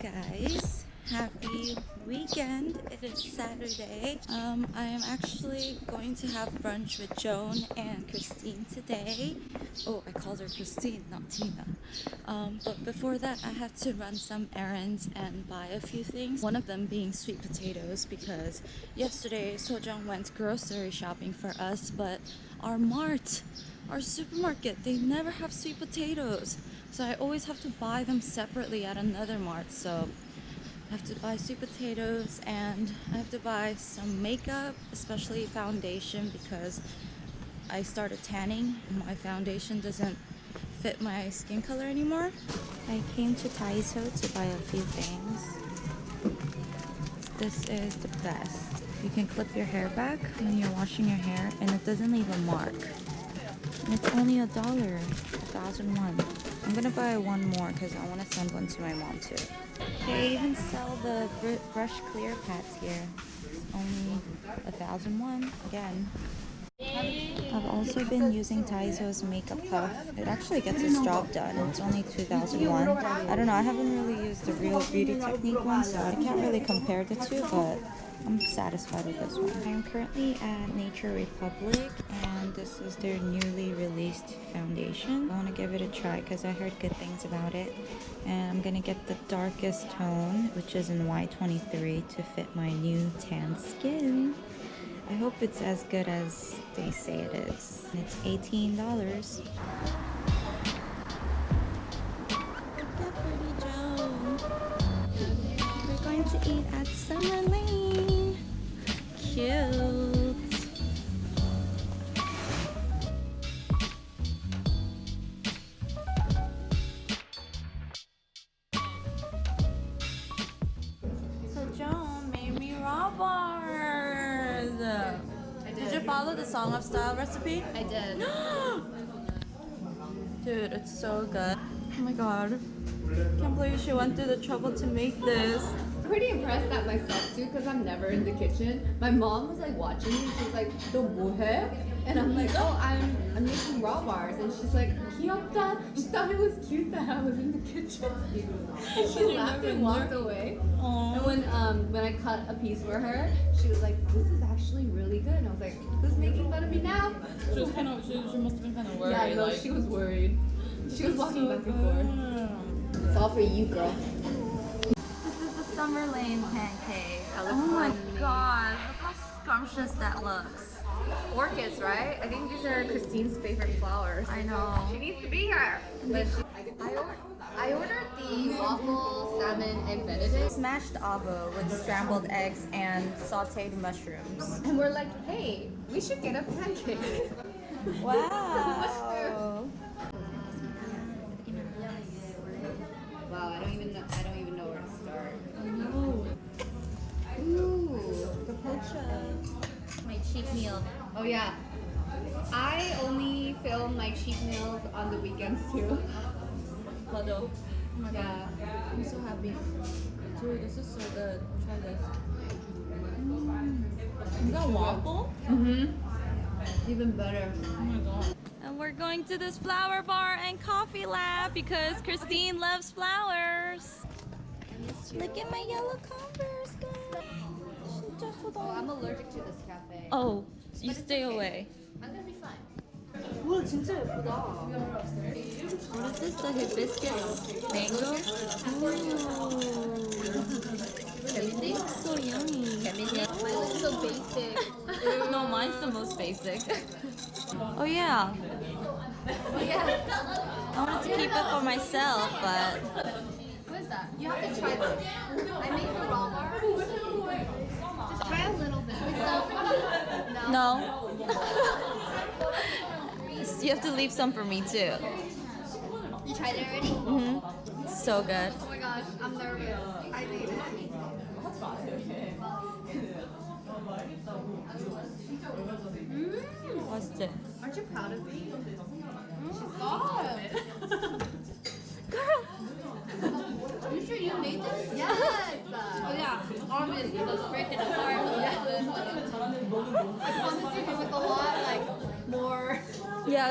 guys. Happy weekend. It is saturday. Um i am actually going to have brunch with joan and christine today. Oh i called her christine not tina. Um but before that i have to run some errands and buy a few things. One of them being sweet potatoes because yesterday sojong went grocery shopping for us but our mart our supermarket they never have sweet potatoes so I always have to buy them separately at another mart. So I have to buy sweet potatoes and I have to buy some makeup especially foundation because I started tanning and my foundation doesn't fit my skin color anymore. I came to Daiso to buy a few things. This is the best. You can clip your hair back when you're washing your hair and it doesn't leave a mark. And it's only a dollar a thousand won I'm gonna buy one more because I want to send one to my mom too. They even sell the br brush clear pads here. It's only a thousand won again. I've also been using Daiso's Makeup Puff. It actually gets its job done. It's only 2001. I don't know, I haven't really used the Real Beauty Technique one, so I can't really compare the two, but I'm satisfied with this one. I'm currently at Nature Republic this is their newly released foundation. I want to give it a try because I heard good things about it. And I'm going to get the darkest tone, which is in Y23 to fit my new tan skin. I hope it's as good as they say it is. It's $18. We're going to eat at Summer Lane cute. Style recipe? I did. Dude, it's so good. Oh my god. Can't believe she went through the trouble to make this. I'm pretty impressed at myself too because I'm never in the kitchen. My mom was like watching me. She's like, "The 뭐해?" And I'm like, oh, I'm, I'm making raw bars. And she's like, Kyopta. She thought it was cute that I was in the kitchen. and she laughed and walked away. Aww. And when um, when I cut a piece for her, she was like, this is actually really good. And I was like, who's making fun of me now? She was kind of, she, she must have been kind of worried. Yeah, no, like, she was worried. She was walking so back and forth. It's all for you, girl. This is the summer lane pancake. Oh my god, look how scrumptious that looks. Orchids, right? I think these are Christine's favorite flowers. I know. She needs to be here. But she, I, or I ordered the waffle, salmon, and benedict. Smashed avo with scrambled eggs and sauteed mushrooms. And we're like, hey, we should get a pancake. wow. wow, I don't even know. I don't even know where to start. Ooh, the pocha. My cheap meal. Oh yeah. I only film my cheap meals on the weekends too. Puddle. Oh my yeah. god. I'm so happy. Dude, this is so good. Try this. Mm. You got waffle? Mm-hmm. Even better. Oh my god. And we're going to this flower bar and coffee lab because Christine loves flowers. Look at my yellow Converse, guys Oh, I'm allergic to this cafe. Oh, you stay okay. away. I'm gonna be fine. 와 진짜 예쁘다. What is this? The hibiscus mango? Everything? So yummy. Everything? Mine looks so basic. no, mine's the most basic. oh yeah. Oh yeah. I wanted to keep it for myself, but that? You have to try this. I made the raw bar. Try a little bit. No. no. you have to leave some for me too. You tried it already? Mm-hmm. So good. Oh my gosh, I'm nervous. I made it. Mm. What's it? Aren't you proud of me? Mm. Stop! You sure you made this? Yes! oh yeah, obviously, let's break it apart a little bit. I promise you, it was a lot like more.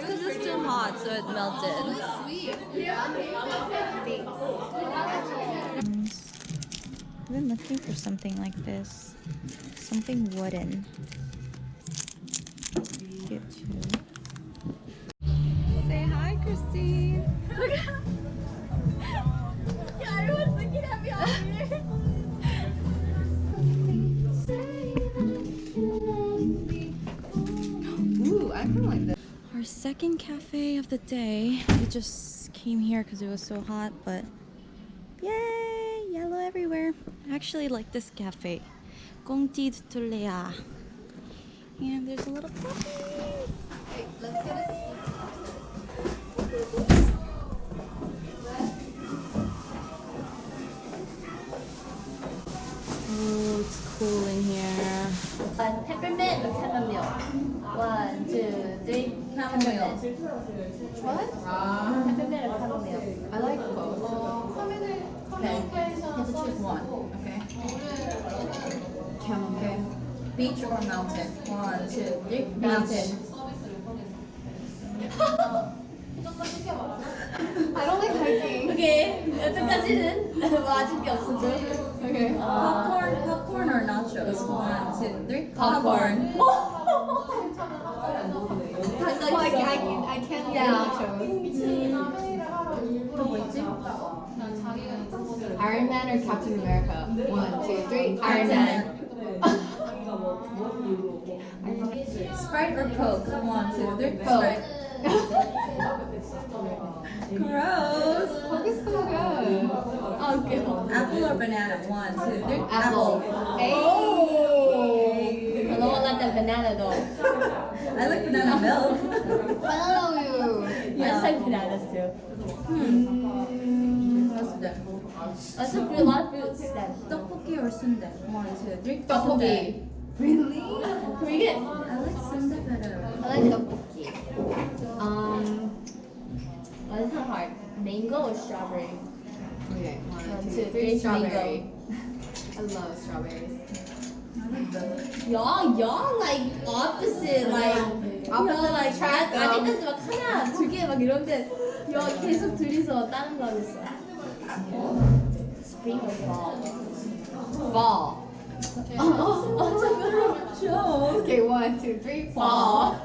Yeah, it's because it's too hot, so it melted. Oh, sweet. Yeah. Thanks. I've been looking for something like this. Something wooden. Get two. Second cafe of the day. We just came here because it was so hot, but yay, yellow everywhere. I actually like this cafe. Gongti. And there's a little puppy. Hey, let's get a Oh, it's cool in here. Uh, peppermint chamomile? One, two, three. 사먹네요. What? 아. 카페메를 사먹네요. I like both. 어, 커뮤니, 커뮤니케이션 서비스. one. Okay. Okay. Beach or mountain? One, two, three. Mountain. I don't like hiking. 오케이. 여태까지는 뭐 아직 게 없었죠? 오케이. Popcorn, popcorn or nachos? One, two, three. Popcorn. well, I, I, I can't yeah. Iron Man or Captain America? One, two, three. Iron Man. Sprite or Coke? 1, 2, 3 Coke. Gross. Coke is so good. Okay. Apple or banana? One, two. One, two, three. Apple. Apple. Hey. Oh more like the banana though. I like banana milk. oh, yeah. I like bananas too. Hmm. What's that? That's a pretty lot of fruits then. Tteokbokki or sundae? One, two, three. Tteokbokki. Really? Can we get? I like sundae better. I like tteokbokki. Um, oh, This is hard? Mango or strawberry? Okay, one, one two, three, three strawberry. I love strawberries. Y'all, y'all like opposite, like Opposite y'all like attract 아- them. 아직까지 막 하나, 두 개 막 이런데 y'all 계속 둘이서 다른 거 하고 있어. Spring or fall? Fall. Joke. Okay. One, two, three. Fall.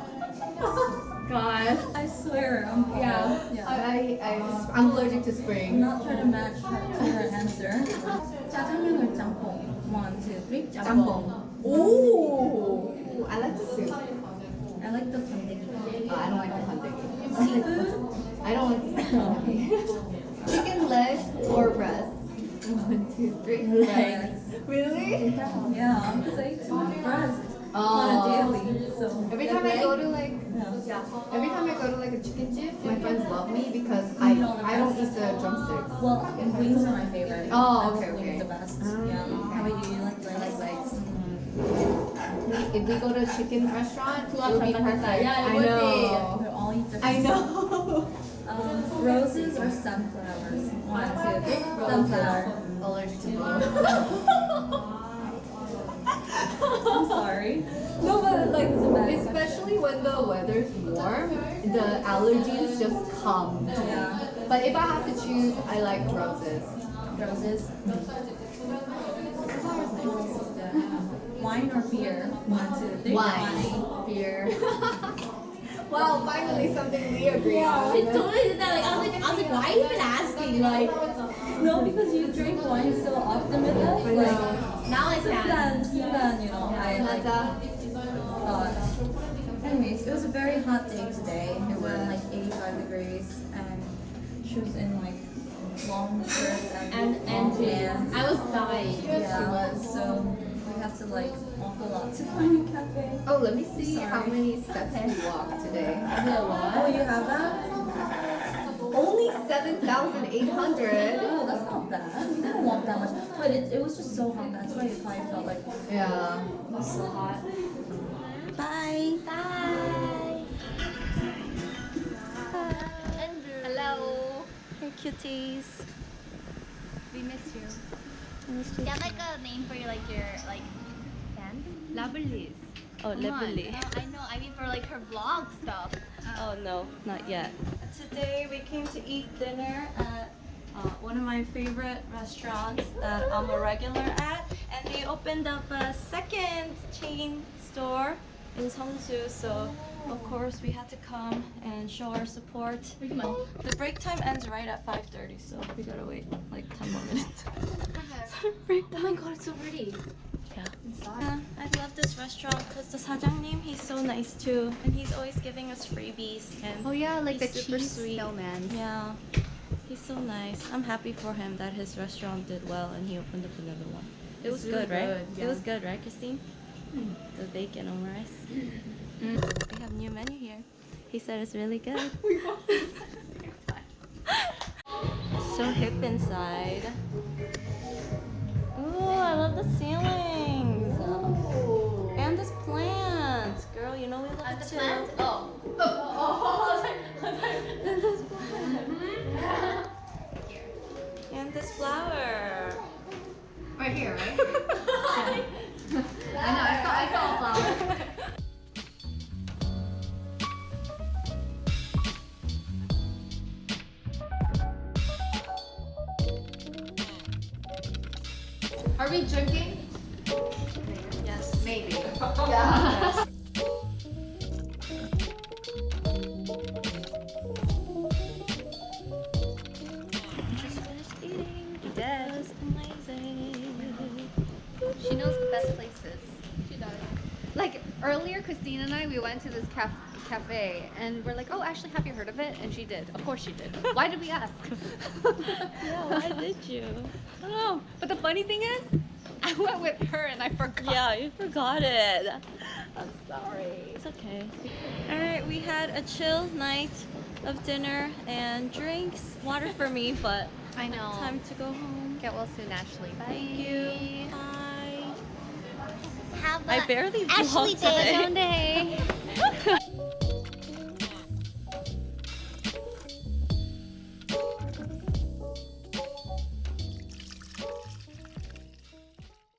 God. I swear, I'm Yeah. Yeah. I, I, I, I'm allergic to I'm spring. not trying to match her to her answer. 짜장면 or 짬뽕? One, two, three. Jambong. Ooh. I like the soup. I like the funding. Uh, I don't like the hunting. Seafood? I don't like the. Chicken leg or breast? One, two, three. Legs. Really? Yeah, because I eat too much breast Oh. on a daily. So Every time I go to like, yeah. every time I go to like a chicken chip, my friends love me because I, I don't eat the drumsticks. Well, wings are my favorite. Oh, okay, okay. The best. Um, yeah. How you? You like legs? like legs. If we go to a chicken restaurant, it would be Chapatita. perfect. Yeah, it I would be. know. They're all eat different. I know. Um, roses or sunflowers? One, two, three. Sunflower. Allergic to both. I'm sorry. No, but like, It's a bad especially when the weather's warm, the allergies just come. Yeah. But if I have to choose, I like roses. Roses. Wine or beer? One, two, three. Wine, beer. wow, finally something we agree She on. totally did that. Like I was like, I was like, why are you even asking? Like, No, because you drink wine so often with us. Like, know. now I can. then, then, you know, I like. Anyways, it was a very hot day today. It was like 85 degrees, and she was in like long shirts and, And and long pants. I was dying. Yeah, she was. So we to like walk a lot to find a cafe. Oh, let me see Sorry. how many steps you walked today. Oh, you have that? Only 7,800. Oh, that's not bad. We didn't walk that much, but it, it was just so hot. That's why it probably felt like Yeah. it was so hot. Bye. Bye. Hello. Hey, cuties. We missed you. I missed Do you you have like a name for your like your like fans? Oh, Come on. No, I know. I mean for like her vlog stuff. Oh no, not yet. Today we came to eat dinner at uh, one of my favorite restaurants that I'm a regular at, and they opened up a second chain store in Seongsu. So of course we had to come and show our support. The break time ends right at 5:30, so we gotta wait like 10 more minutes. break Oh my god, it's so pretty. Uh, I love this restaurant because the sajangnim, he's so nice too. And he's always giving us freebies. And oh yeah, like the cheese sweet. snowman. Yeah. He's so nice. I'm happy for him that his restaurant did well and he opened up another one. It was really good, right? Yeah. It was good, right, Christine? Mm. The bacon on rice. Mm. We have new menu here. He said it's really good. so hip inside. Ooh, I love the ceiling. We love it too. Oh. And this flower. Right here, right? I know, I saw, I saw a flower. Are we drinking? Yes. Maybe. Yeah. She knows the best places. She does. Like earlier, Christine and I, we went to this caf- cafe and we're like, oh, Ashley, have you heard of it? And she did. Of course she did. Why did we ask? Yeah, why did you? I don't know. But the funny thing is, I went with her and I forgot. Yeah, you forgot it. I'm sorry. It's okay. Alright, we had a chill night of dinner and drinks. Water for me, but I know. time to go home. Get well soon, Ashley. Bye. Thank you. Bye. Have I barely Ashley vlogged today. day.